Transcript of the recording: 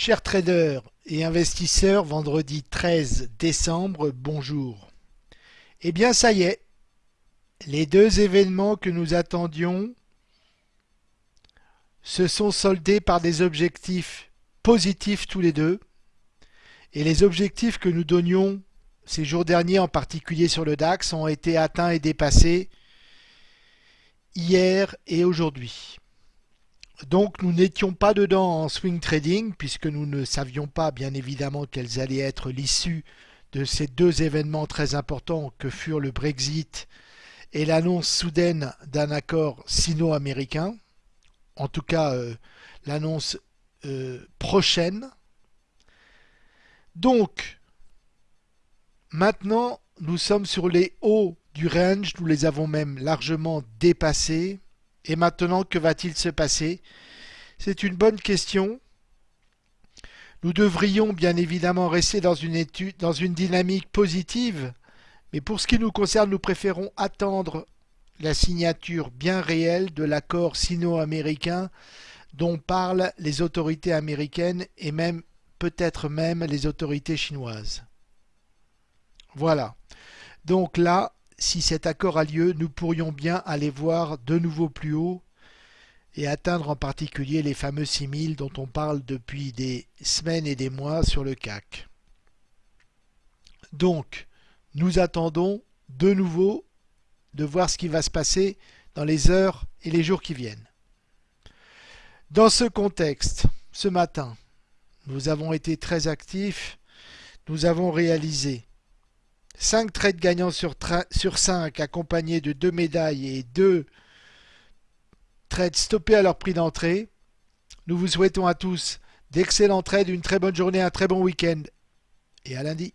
Chers traders et investisseurs, vendredi 13 décembre, bonjour. Eh bien ça y est, les deux événements que nous attendions se sont soldés par des objectifs positifs tous les deux. Et les objectifs que nous donnions ces jours derniers, en particulier sur le DAX, ont été atteints et dépassés hier et aujourd'hui. Donc nous n'étions pas dedans en swing trading puisque nous ne savions pas bien évidemment quelles allaient être l'issue de ces deux événements très importants que furent le Brexit et l'annonce soudaine d'un accord sino-américain. En tout cas euh, l'annonce euh, prochaine. Donc maintenant nous sommes sur les hauts du range, nous les avons même largement dépassés. Et maintenant, que va-t-il se passer? C'est une bonne question. Nous devrions bien évidemment rester dans une, dynamique positive, mais pour ce qui nous concerne, nous préférons attendre la signature bien réelle de l'accord sino-américain dont parlent les autorités américaines et même peut-être même les autorités chinoises. Voilà. Donc là, si cet accord a lieu, nous pourrions bien aller voir de nouveau plus haut et atteindre en particulier les fameux 6000 dont on parle depuis des semaines et des mois sur le CAC. Donc, nous attendons de nouveau de voir ce qui va se passer dans les heures et les jours qui viennent. Dans ce contexte, ce matin, nous avons été très actifs, nous avons réalisé 5 trades gagnants sur, sur 5 accompagnés de 2 médailles et 2 trades stoppés à leur prix d'entrée. Nous vous souhaitons à tous d'excellents trades, une très bonne journée, un très bon week-end et à lundi.